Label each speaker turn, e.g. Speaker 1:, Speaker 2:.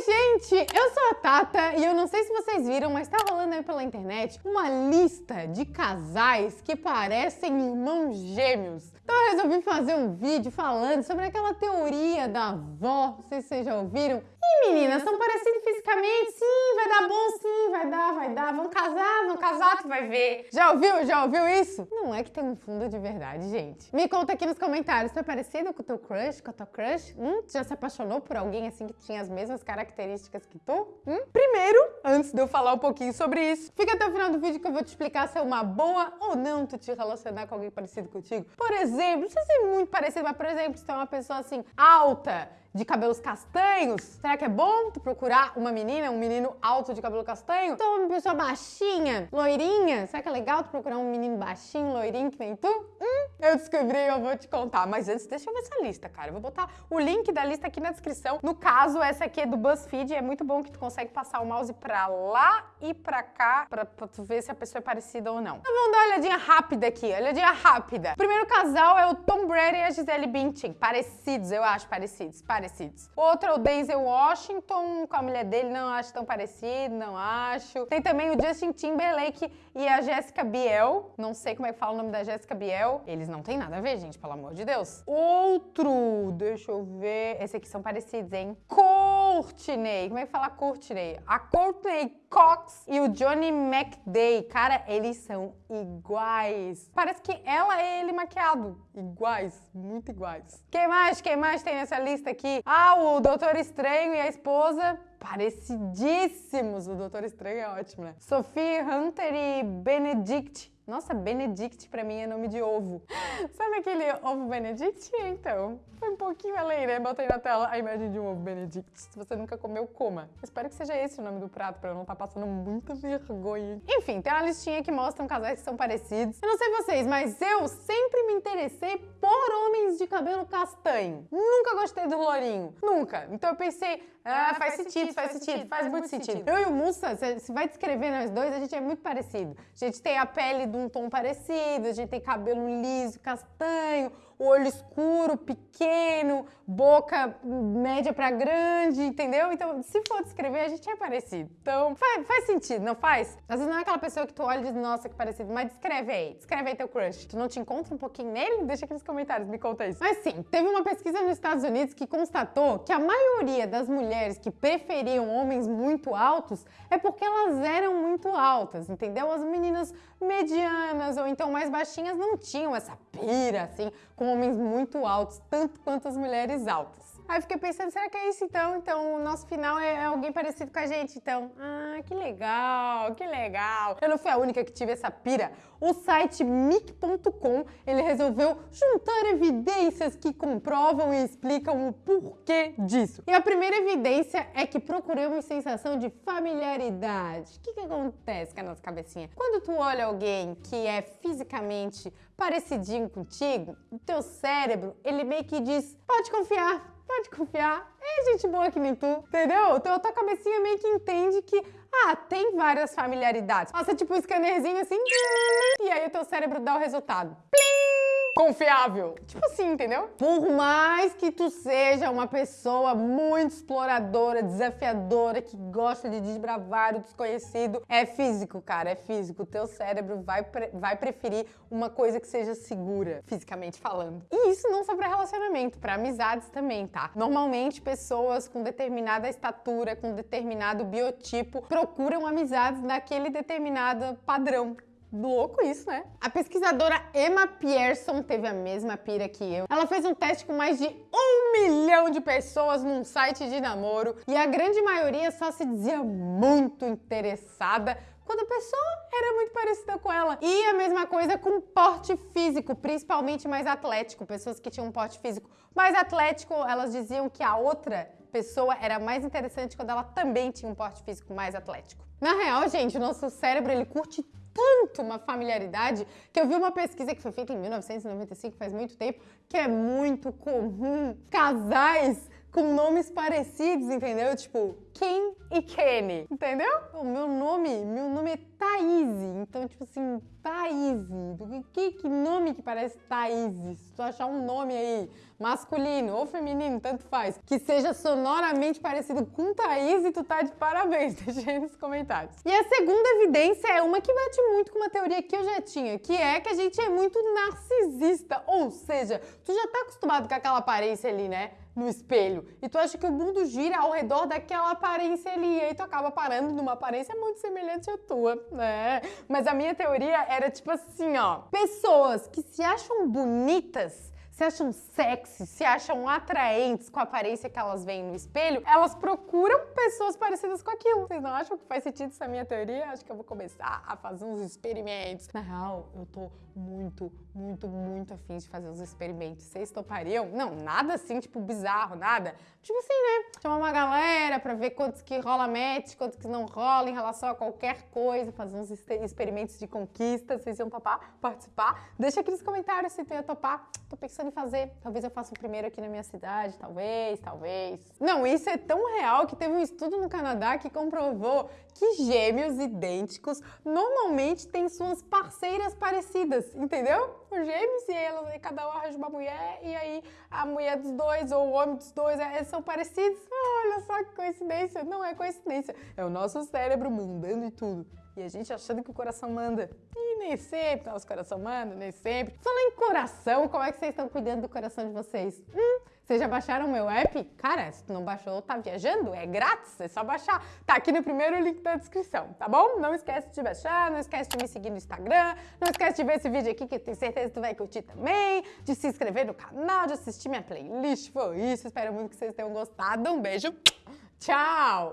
Speaker 1: Oi, gente! Eu sou a Tata e eu não sei se vocês viram, mas tá rolando aí pela internet uma lista de casais que parecem irmãos gêmeos. Então eu resolvi fazer um vídeo falando sobre aquela teoria da avó, se vocês já ouviram. E meninas, são parecidos fisicamente? Sim, vai dar bom, sim, vai dar, vai dar. Vão casar, vão casar, tu vai ver. Já ouviu? Já ouviu isso? Não é que tem um fundo de verdade, gente. Me conta aqui nos comentários, tu é parecido com o teu crush, com a tua crush? Hum? Tu já se apaixonou por alguém assim que tinha as mesmas características que tu? Hum? Primeiro, antes de eu falar um pouquinho sobre isso, fica até o final do vídeo que eu vou te explicar se é uma boa ou não tu te relacionar com alguém parecido contigo. Por exemplo, não precisa ser muito parecido, mas por exemplo, se tem uma pessoa assim alta, de cabelos castanhos, será que é bom tu procurar uma menina, um menino alto de cabelo castanho? Então uma pessoa baixinha, loirinha, será que é legal tu procurar um menino baixinho, loirinho que nem tu? Hum, eu descobri eu vou te contar. Mas antes, deixa eu ver essa lista, cara. Eu vou botar o link da lista aqui na descrição. No caso, essa aqui é do BuzzFeed, é muito bom que tu consegue passar o mouse pra lá e pra cá, pra, pra tu ver se a pessoa é parecida ou não. Então vamos dar uma olhadinha rápida aqui, olhadinha rápida. O primeiro casal é o Tom Brady e a Gisele Bündchen. Parecidos, eu acho, parecidos parecidos. Outro é o Denzel Washington, com a mulher dele, não acho tão parecido, não acho. Tem também o Justin Timberlake e a Jessica Biel. Não sei como é que fala o nome da Jessica Biel. Eles não tem nada a ver, gente, pelo amor de Deus. Outro, deixa eu ver. Esses aqui são parecidos, hein? Courtney. Como é que fala Courtney? A Courtney Cox e o Johnny McDay. Cara, eles são iguais. Parece que ela é ele maquiado. Iguais, muito iguais. Quem mais? Quem mais tem nessa lista aqui? Ah, o Doutor Estranho e a esposa parecidíssimos. O Doutor Estranho é ótimo, né? Sophie Hunter e Benedict nossa, Benedict pra mim é nome de ovo. Sabe aquele ovo Benedict? Então, foi um pouquinho além, né? Botei na tela a imagem de um ovo Benedict. Se você nunca comeu, coma. Espero que seja esse o nome do prato, pra eu não estar tá passando muita vergonha. Enfim, tem uma listinha que mostra casais que são parecidos. Eu não sei vocês, mas eu sempre me interessei por homens de cabelo castanho. Nunca gostei do lourinho. Nunca. Então eu pensei, ah, ah faz, faz, sentido, sentido, faz, sentido, faz, muito sentido. sentido. Eu e o Mussa, se vai descrever nós dois, a gente é muito parecido. A gente tem a pele de um tom parecido, a gente tem cabelo liso, castanho, olho escuro, pequeno, boca média para grande, entendeu? Então, se for descrever, a gente é parecido. Então, faz, faz, sentido, não faz? Às vezes não é aquela pessoa que tu olha e diz, nossa, que parecido, mas descreve aí, descreve aí teu crush. Tu não te encontra um pouquinho nele? Deixa aqui nos comentários, me conta isso. Mas sim, teve uma pesquisa nos Estados Unidos que constatou que a maioria das mulheres que preferiam homens muito altos é porque elas eram muito altas, entendeu? As meninas medianas ou então mais baixinhas não tinham essa pira, assim, com homens muito altos, tanto quanto as mulheres altas. Aí fiquei pensando, será que é isso então? Então o nosso final é alguém parecido com a gente, então. Ah, que legal, que legal. Eu não fui a única que tive essa pira. O site mic.com, ele resolveu juntar evidências que comprovam e explicam o porquê disso. E a primeira evidência é que procuramos sensação de familiaridade. O que, que acontece com a nossa cabecinha? Quando tu olha alguém que é fisicamente parecidinho contigo, o teu cérebro, ele meio que diz, pode confiar, pode confiar, é gente boa que nem tu, entendeu? Então a tua cabecinha meio que entende que, ah, tem várias familiaridades. Passa tipo um scannerzinho assim, e aí o teu cérebro dá o resultado. Plim! Confiável. Tipo assim, entendeu? Por mais que tu seja uma pessoa muito exploradora, desafiadora, que gosta de desbravar o desconhecido, é físico, cara, é físico. O teu cérebro vai, pre vai preferir uma coisa que seja segura, fisicamente falando. E isso não só para relacionamento, para amizades também, tá? Normalmente, pessoas com determinada estatura, com determinado biotipo, procuram amizades daquele determinado padrão Louco isso, né? A pesquisadora Emma Pierson teve a mesma pira que eu. Ela fez um teste com mais de um milhão de pessoas num site de namoro e a grande maioria só se dizia muito interessada quando a pessoa era muito parecida com ela. E a mesma coisa com porte físico, principalmente mais atlético. Pessoas que tinham um porte físico mais atlético, elas diziam que a outra pessoa era mais interessante quando ela também tinha um porte físico mais atlético. Na real, gente, o nosso cérebro ele curte tanto uma familiaridade que eu vi uma pesquisa que foi feita em 1995, faz muito tempo, que é muito comum casais com nomes parecidos, entendeu? Tipo, Kim e Kenny, entendeu? O meu nome, meu nome é Thaís, então, tipo assim, Thaís. Que, que que parece Thaís? Se tu achar um nome aí, masculino ou feminino, tanto faz, que seja sonoramente parecido com Thaís, tu tá de parabéns, deixa aí nos comentários. E a segunda evidência é uma que bate muito com uma teoria que eu já tinha, que é que a gente é muito narcisista, ou seja, tu já tá acostumado com aquela aparência ali, né? No espelho. E tu acha que o mundo gira ao redor daquela aparência ali. E aí tu acaba parando numa aparência muito semelhante à tua, né? Mas a minha teoria era tipo assim, ó. Pessoas que se acham bonitas se acham sexy, se acham atraentes com a aparência que elas veem no espelho, elas procuram pessoas parecidas com aquilo. Vocês não acham que faz sentido essa minha teoria? Acho que eu vou começar a fazer uns experimentos. Na real, eu tô muito, muito, muito afim de fazer uns experimentos. Vocês topariam? Não, nada assim, tipo, bizarro, nada. Tipo assim, né? Chamar uma galera pra ver quantos que rola match, quantos que não rola em relação a qualquer coisa, fazer uns experimentos de conquista. Vocês iam topar? Participar? Deixa aqui nos comentários se tu ia topar. Tô pensando fazer. Talvez eu faça o primeiro aqui na minha cidade, talvez, talvez. Não, isso é tão real que teve um estudo no Canadá que comprovou que gêmeos idênticos normalmente têm suas parceiras parecidas, entendeu? Os gêmeos e elas, cada um arranja uma mulher e aí a mulher dos dois ou o homem dos dois é, são parecidos. Olha só que coincidência. Não é coincidência, é o nosso cérebro mandando e tudo. E a gente achando que o coração manda. E nem sempre nosso coração manda, nem sempre. Falando em coração, como é que vocês estão cuidando do coração de vocês? Hum? Vocês já baixaram o meu app? Cara, se tu não baixou, tá viajando? É grátis, é só baixar. Tá aqui no primeiro link da descrição, tá bom? Não esquece de baixar, não esquece de me seguir no Instagram, não esquece de ver esse vídeo aqui que eu tenho certeza que tu vai curtir também, de se inscrever no canal, de assistir minha playlist. Foi isso, espero muito que vocês tenham gostado. Um beijo, tchau!